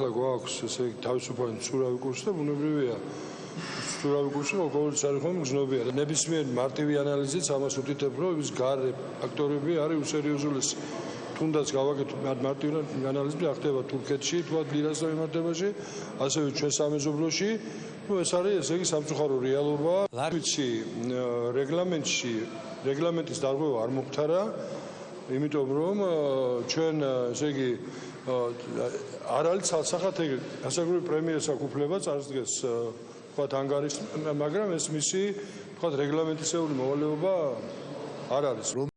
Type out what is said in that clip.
ახლა გვაქვს ესე თავისუფალი ცურავი კურსი და ბუნებრივია. ცურავი კურსი ყოველთვის არის ხომ გზნობია და ნებისმიერ მარტივი ანალიზით ამას უთითებ რომ ის გარე ფაქტორები არის უსერიოზულესი თუნდაც გავაკეთოთ მარტივი ანალიზი ახდება თურქეთში თქვა ლირასთან მიმართებაში ასევე ჩვენ სამეზობლოში. ну ეს არის ესე იგი სამწუხარო რეალობა. ვიცი რეგლამენტში რეგლამენტის დარღვევა არ მოხდარა იმიტომ რომ ჩვენ ესე იგი არ არის ცალსახად ეგ გასაგრული პრემიერის აკუფლება წარსდგეს თქვა ანგარის მაგრამ ეს მისი თქვა რეგლამენტისეული მოვალეობა არ არის